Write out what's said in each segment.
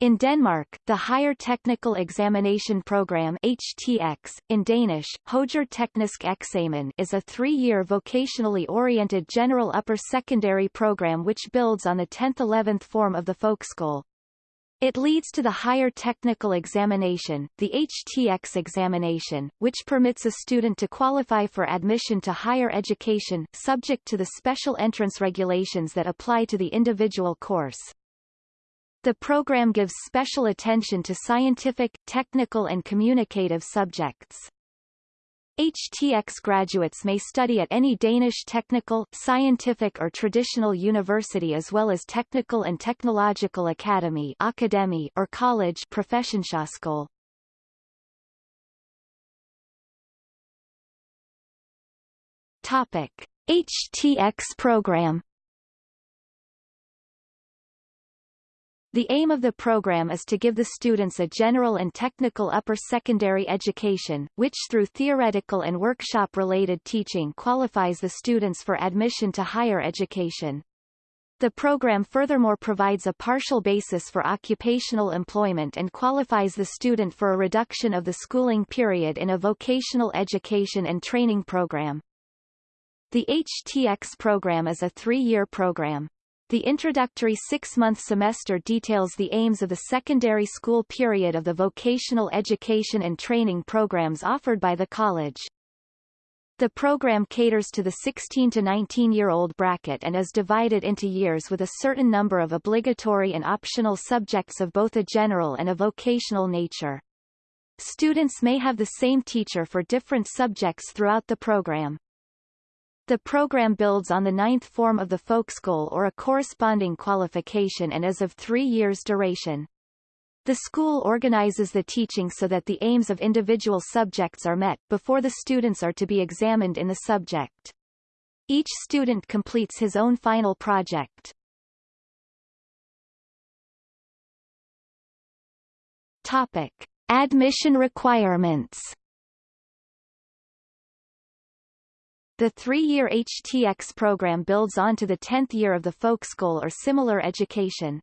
In Denmark, the Higher Technical Examination Program HTX, in Danish, Højere Teknisk Eksamen is a three-year vocationally oriented general upper secondary program which builds on the 10th-11th form of the Folkeskole. It leads to the higher technical examination, the HTX examination, which permits a student to qualify for admission to higher education, subject to the special entrance regulations that apply to the individual course. The program gives special attention to scientific, technical and communicative subjects. HTX graduates may study at any Danish technical, scientific or traditional university as well as technical and technological academy academy or college professionshøjskole. Topic: HTX program The aim of the program is to give the students a general and technical upper secondary education, which through theoretical and workshop-related teaching qualifies the students for admission to higher education. The program furthermore provides a partial basis for occupational employment and qualifies the student for a reduction of the schooling period in a vocational education and training program. The HTX program is a three-year program. The introductory six-month semester details the aims of the secondary school period of the vocational education and training programs offered by the college. The program caters to the 16 to 19-year-old bracket and is divided into years with a certain number of obligatory and optional subjects of both a general and a vocational nature. Students may have the same teacher for different subjects throughout the program. The program builds on the ninth form of the Folkeskole or a corresponding qualification and is of three years duration. The school organizes the teaching so that the aims of individual subjects are met, before the students are to be examined in the subject. Each student completes his own final project. Topic. Admission requirements The three-year HTX program builds on to the 10th year of the Folkeskole or similar education.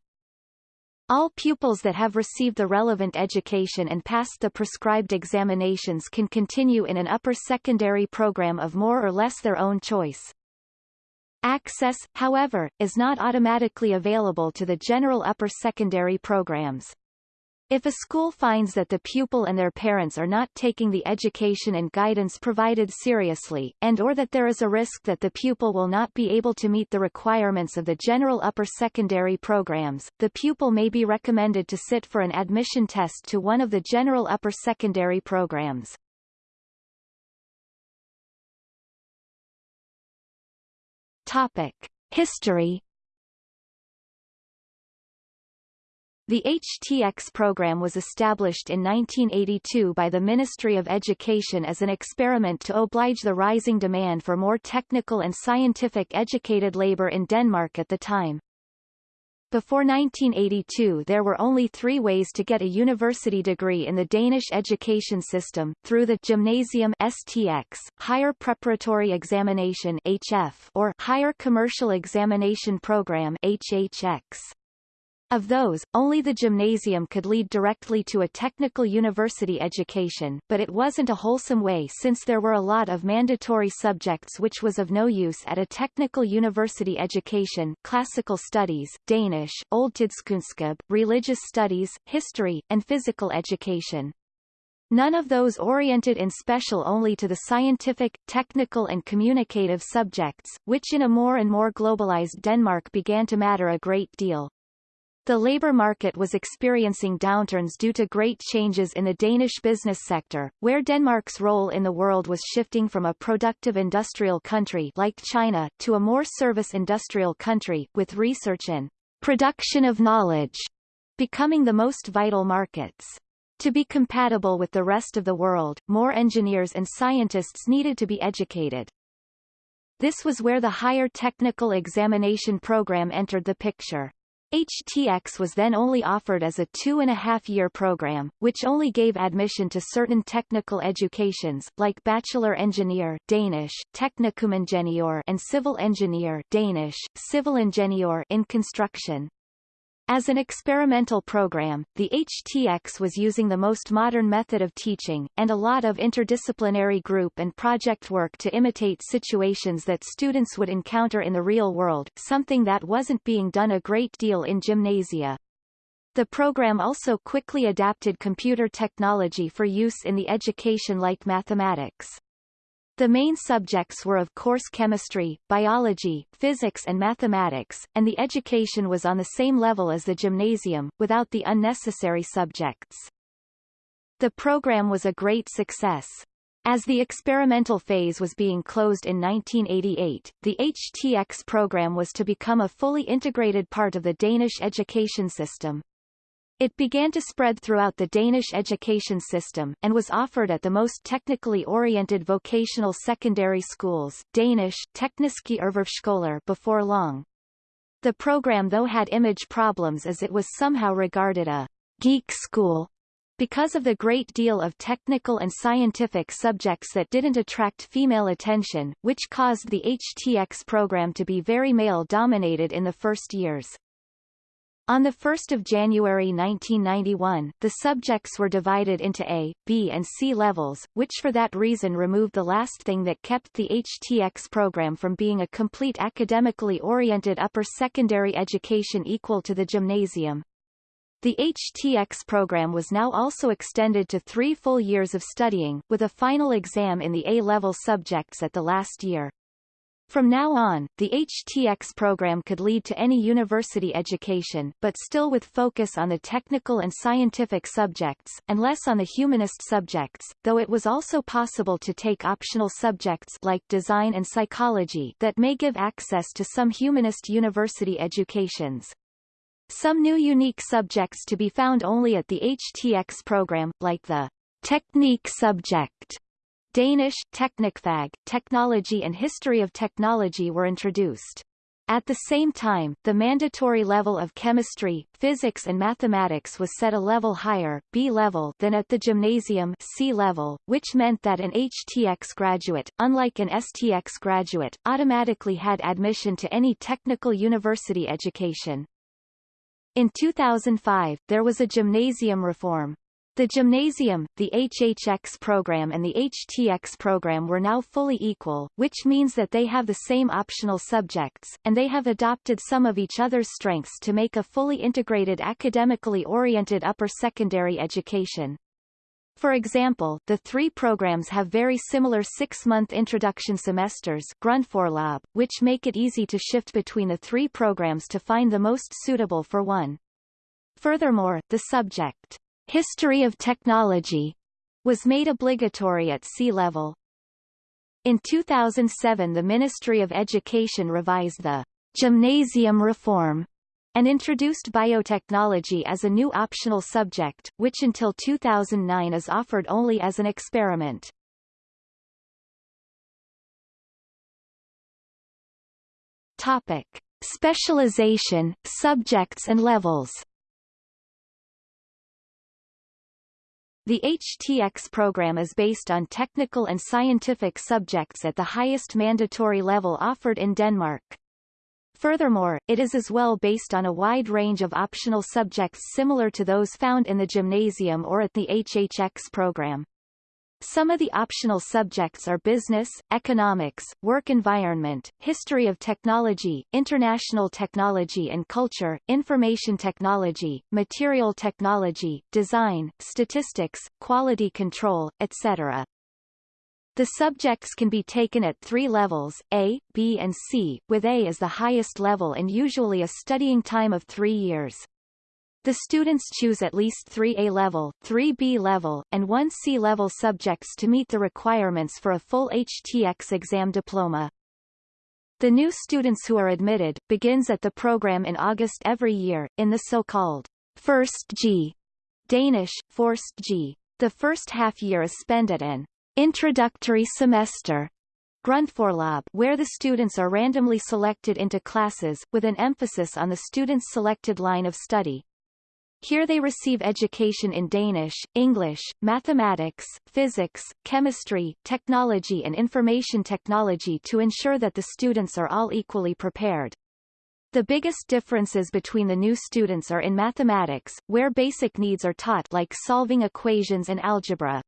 All pupils that have received the relevant education and passed the prescribed examinations can continue in an upper secondary program of more or less their own choice. Access, however, is not automatically available to the general upper secondary programs. If a school finds that the pupil and their parents are not taking the education and guidance provided seriously, and or that there is a risk that the pupil will not be able to meet the requirements of the general upper secondary programs, the pupil may be recommended to sit for an admission test to one of the general upper secondary programs. Topic. History The HTX program was established in 1982 by the Ministry of Education as an experiment to oblige the rising demand for more technical and scientific educated labor in Denmark at the time. Before 1982 there were only three ways to get a university degree in the Danish education system, through the Gymnasium STX, Higher Preparatory Examination HF, or Higher Commercial Examination Program HHX. Of those, only the gymnasium could lead directly to a technical university education, but it wasn't a wholesome way since there were a lot of mandatory subjects which was of no use at a technical university education classical studies, Danish, oldtidskundskab, religious studies, history, and physical education. None of those oriented in special only to the scientific, technical and communicative subjects, which in a more and more globalized Denmark began to matter a great deal. The labor market was experiencing downturns due to great changes in the Danish business sector, where Denmark's role in the world was shifting from a productive industrial country like China, to a more service industrial country, with research and production of knowledge becoming the most vital markets. To be compatible with the rest of the world, more engineers and scientists needed to be educated. This was where the higher technical examination program entered the picture. HTX was then only offered as a two-and-a-half-year program, which only gave admission to certain technical educations, like Bachelor Engineer Danish, Teknikumingeniør and Civil Engineer Danish, Civil Ingenieur in construction. As an experimental program, the HTX was using the most modern method of teaching, and a lot of interdisciplinary group and project work to imitate situations that students would encounter in the real world, something that wasn't being done a great deal in gymnasia. The program also quickly adapted computer technology for use in the education like mathematics. The main subjects were of course chemistry, biology, physics and mathematics, and the education was on the same level as the gymnasium, without the unnecessary subjects. The program was a great success. As the experimental phase was being closed in 1988, the HTX program was to become a fully integrated part of the Danish education system. It began to spread throughout the Danish education system, and was offered at the most technically oriented vocational secondary schools Danish Tekniske before long. The program though had image problems as it was somehow regarded a geek school because of the great deal of technical and scientific subjects that didn't attract female attention, which caused the HTX program to be very male-dominated in the first years. On 1 January 1991, the subjects were divided into A, B and C levels, which for that reason removed the last thing that kept the HTX program from being a complete academically oriented upper secondary education equal to the gymnasium. The HTX program was now also extended to three full years of studying, with a final exam in the A-level subjects at the last year. From now on, the HTX program could lead to any university education, but still with focus on the technical and scientific subjects, and less on the humanist subjects, though it was also possible to take optional subjects like design and psychology that may give access to some humanist university educations. Some new unique subjects to be found only at the HTX program, like the technique subject Danish, Teknikfag, Technology and History of Technology were introduced. At the same time, the mandatory level of chemistry, physics and mathematics was set a level higher, B level, than at the gymnasium C level, which meant that an HTX graduate, unlike an STX graduate, automatically had admission to any technical university education. In 2005, there was a gymnasium reform, the gymnasium, the HHX program and the HTX program were now fully equal, which means that they have the same optional subjects, and they have adopted some of each other's strengths to make a fully integrated academically oriented upper secondary education. For example, the three programs have very similar six-month introduction semesters Grundforløb, which make it easy to shift between the three programs to find the most suitable for one. Furthermore, the subject History of Technology was made obligatory at C level. In 2007 the Ministry of Education revised the gymnasium reform and introduced biotechnology as a new optional subject, which until 2009 is offered only as an experiment. Topic. Specialization, subjects and levels The HTX program is based on technical and scientific subjects at the highest mandatory level offered in Denmark. Furthermore, it is as well based on a wide range of optional subjects similar to those found in the gymnasium or at the HHX program. Some of the optional subjects are business, economics, work environment, history of technology, international technology and culture, information technology, material technology, design, statistics, quality control, etc. The subjects can be taken at three levels, A, B and C, with A as the highest level and usually a studying time of three years. The students choose at least three A-level, three B-level, and one C-level subjects to meet the requirements for a full HTX exam diploma. The new students who are admitted, begins at the program in August every year, in the so-called First G, Danish, Forst G. The first half year is spent at an introductory semester Grundforløb where the students are randomly selected into classes, with an emphasis on the student's selected line of study. Here they receive education in Danish, English, mathematics, physics, chemistry, technology and information technology to ensure that the students are all equally prepared. The biggest differences between the new students are in mathematics, where basic needs are taught like solving equations and algebra.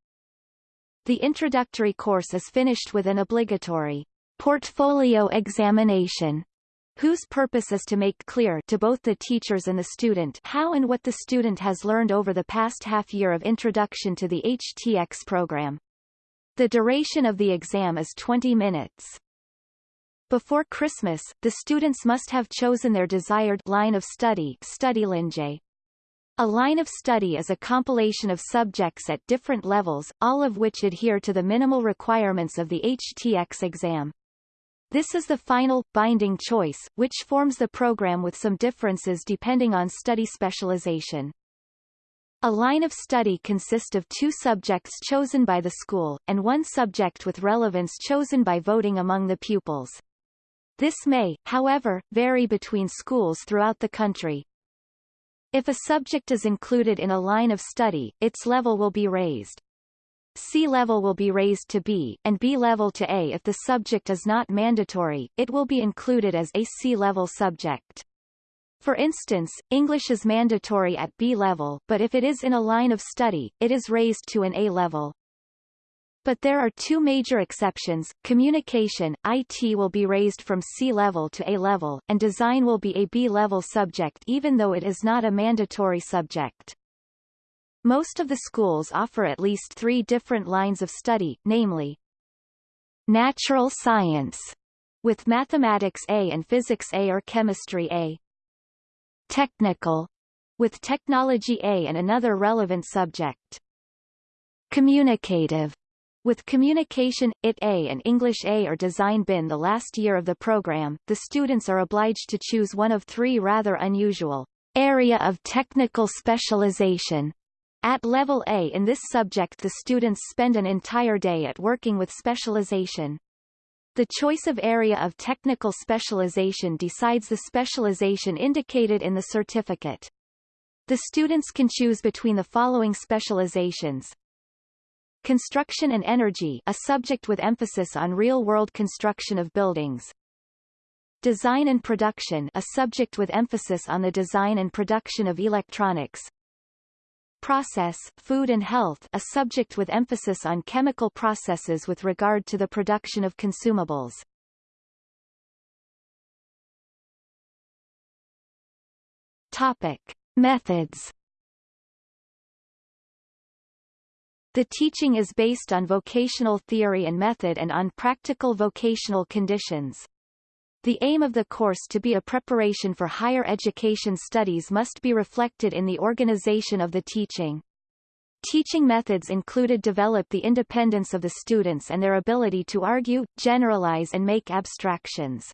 The introductory course is finished with an obligatory portfolio examination whose purpose is to make clear to both the teachers and the student how and what the student has learned over the past half year of introduction to the HTX program. The duration of the exam is 20 minutes. Before Christmas, the students must have chosen their desired line of study Studielinie. A line of study is a compilation of subjects at different levels, all of which adhere to the minimal requirements of the HTX exam. This is the final, binding choice, which forms the program with some differences depending on study specialization. A line of study consists of two subjects chosen by the school, and one subject with relevance chosen by voting among the pupils. This may, however, vary between schools throughout the country. If a subject is included in a line of study, its level will be raised. C level will be raised to B, and B level to A if the subject is not mandatory, it will be included as a C level subject. For instance, English is mandatory at B level, but if it is in a line of study, it is raised to an A level. But there are two major exceptions. Communication, IT will be raised from C level to A level, and design will be a B level subject even though it is not a mandatory subject. Most of the schools offer at least three different lines of study, namely Natural Science, with Mathematics A and Physics A or Chemistry A. Technical, with Technology A and another relevant subject. Communicative, with Communication, IT A and English A or Design bin the last year of the program, the students are obliged to choose one of three rather unusual area of technical specialization. At level A in this subject the students spend an entire day at working with specialization. The choice of area of technical specialization decides the specialization indicated in the certificate. The students can choose between the following specializations, Construction and Energy a subject with emphasis on real-world construction of buildings. Design and Production a subject with emphasis on the design and production of electronics. Process, Food and Health a subject with emphasis on chemical processes with regard to the production of consumables. Topic. Methods The teaching is based on vocational theory and method and on practical vocational conditions. The aim of the course to be a preparation for higher education studies must be reflected in the organization of the teaching. Teaching methods included develop the independence of the students and their ability to argue, generalize and make abstractions.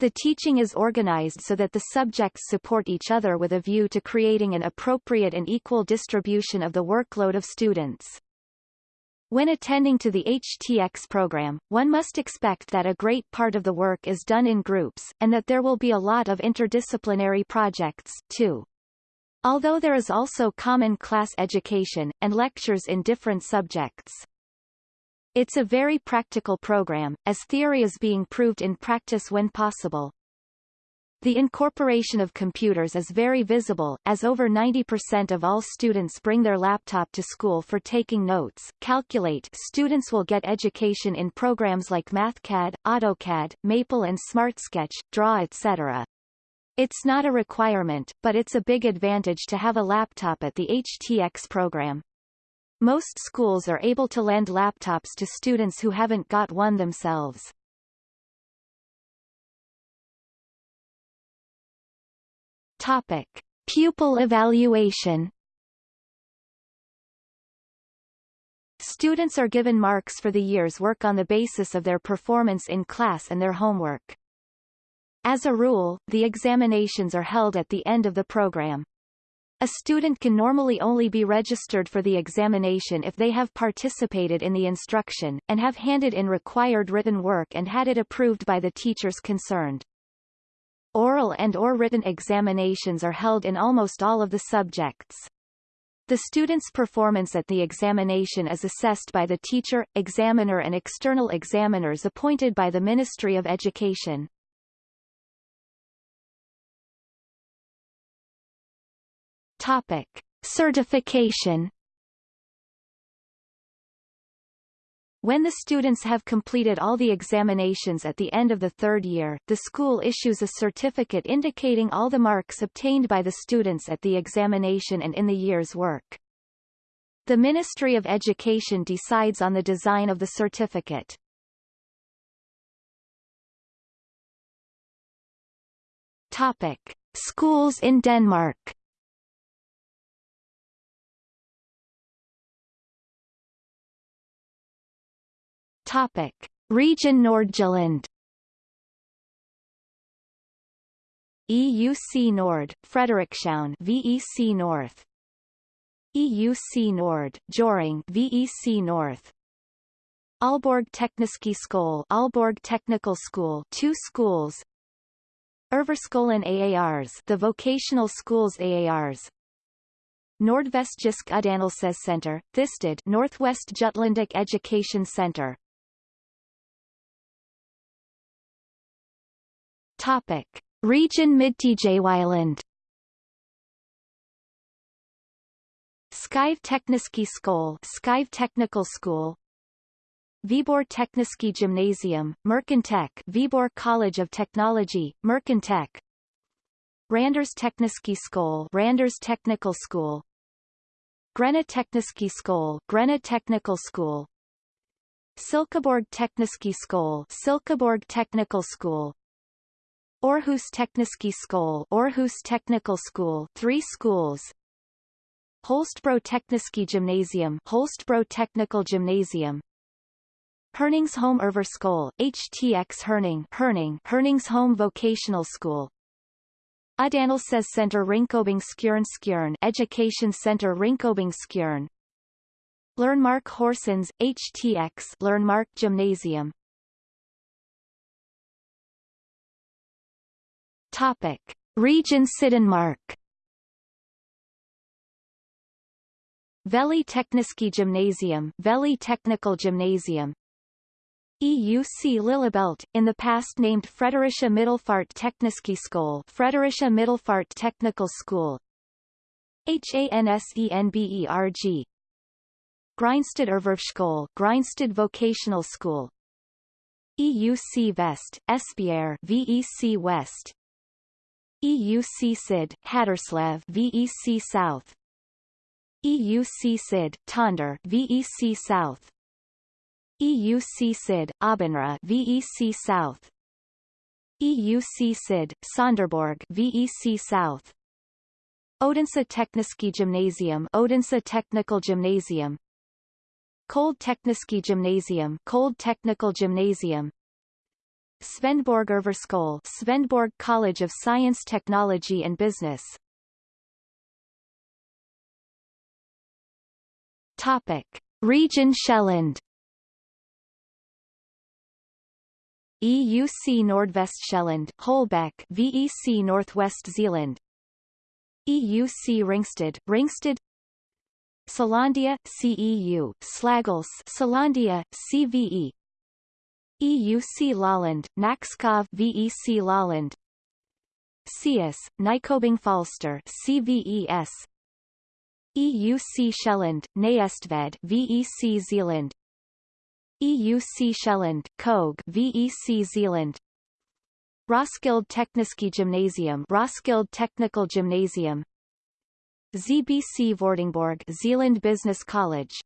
The teaching is organized so that the subjects support each other with a view to creating an appropriate and equal distribution of the workload of students. When attending to the HTX program, one must expect that a great part of the work is done in groups, and that there will be a lot of interdisciplinary projects, too. Although there is also common class education, and lectures in different subjects. It's a very practical program, as theory is being proved in practice when possible. The incorporation of computers is very visible, as over 90% of all students bring their laptop to school for taking notes. Calculate students will get education in programs like MathCAD, AutoCAD, Maple and SmartSketch, Draw etc. It's not a requirement, but it's a big advantage to have a laptop at the HTX program. Most schools are able to lend laptops to students who haven't got one themselves. Topic. Pupil evaluation Students are given marks for the year's work on the basis of their performance in class and their homework. As a rule, the examinations are held at the end of the program. A student can normally only be registered for the examination if they have participated in the instruction, and have handed in required written work and had it approved by the teachers concerned oral and or written examinations are held in almost all of the subjects. The student's performance at the examination is assessed by the teacher, examiner and external examiners appointed by the Ministry of Education. Topic. Certification When the students have completed all the examinations at the end of the third year, the school issues a certificate indicating all the marks obtained by the students at the examination and in the year's work. The Ministry of Education decides on the design of the certificate. Topic. Schools in Denmark Topic: Region Nordjylland. EUC Nord, Frederikshavn VEC North. EUC Nord, Hjørring VEC North. Aalborg Tekniske Skole Aalborg Technical School two schools. Erhvervsskolen AARs the vocational schools AARs Nordvestjysk Uddannelsescenter, Thisted Northwest Jutlandic Education Center Topic. Region Midtjylland Skive Tekniske Skole Skive Technical School. Viborg Tekniske Gymnasium, Mercantech Viborg College of Technology, Mercantech. Randers Tekniske Skole Randers Technical School. Grenaa Tekniske Skole Grenaa Technical School. Silkeborg Tekniske Skole Silkeborg Technical School Aarhus Tekniske Skole Aarhus Technical School three schools. Holstebro Tekniske Gymnasium Holstebro Technical Gymnasium. Herningsholm Erhvervsskole HTX Herning Herning Herningsholm Vocational School. Uddannelsescenter Ringkøbing Skjern Skjern Education Center Ringkøbing Skjern Learnmark Horsens HTX Learnmark Gymnasium Topic. Region Syddanmark Vejle Tekniske Gymnasium Vejle Technical Gymnasium. EUC Lillebælt, in the past named Fredericia Middelfart Tekniske School, Fredericia Middelfart Technical School. HANSENBERG Grindsted Erhvervsskole Grindsted Vocational School. EUC Vest, Esbjerg VEC West EUC Syd, Haderslev VEC South. EUC Syd, Tønder VEC South. EUC Syd, Aabenraa VEC South. EUC Syd, Sønderborg VEC South. Odense Tekniske Gymnasium Odense Technical Gymnasium. Kold Tekniske Gymnasium Kold Technical Gymnasium Svendborg Erhvervsskole Svendborg College of Science Technology and Business. Topic. Region Sjælland EUC Nordvestsjælland Holbæk VEC Northwest Zealand. EUC Ringsted Ringsted. Selandia CEU Slagelse Selandia CVE EUC Lolland, Nakskov VEC Lolland CS, Nykobing-Falster CVES EUC Sjælland, Næstved VEC Zealand. EUC Sjælland, Kog VEC Zealand. Roskilde Tekniske Gymnasium Roskilde Technical Gymnasium. ZBC Vordingborg Zealand Business College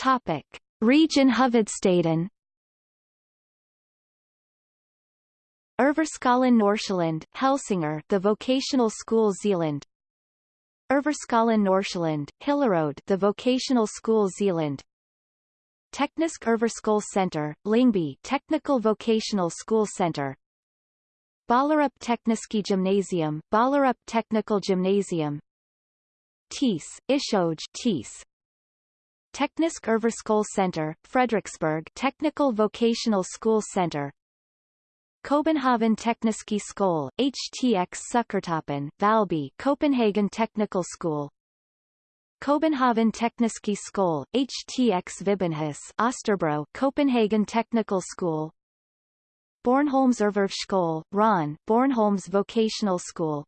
Topic. Region Hovedstaden Erhvervsskolen Nordsjælland, Helsingør the Vocational School Zealand Erhvervsskolen Nordsjælland, Hillerød the Vocational School Zealand Teknisk Erhvervsskole Center, Lyngby Technical Vocational School Center. Ballerup Tekniske Gymnasium Ballerup Technical Gymnasium. TIS, Ishøj TIS Teknisk Erhvervsskole Center, Frederiksberg Technical Vocational School Center. Copenhagen Tekniske Skole, HTX Sukkertoppen, Valby Copenhagen Technical School. Copenhagen Tekniske Skole, HTX Vibenhus Østerbro Copenhagen Technical School. Bornholms Erhvervsskole, Ron, Bornholms Vocational School,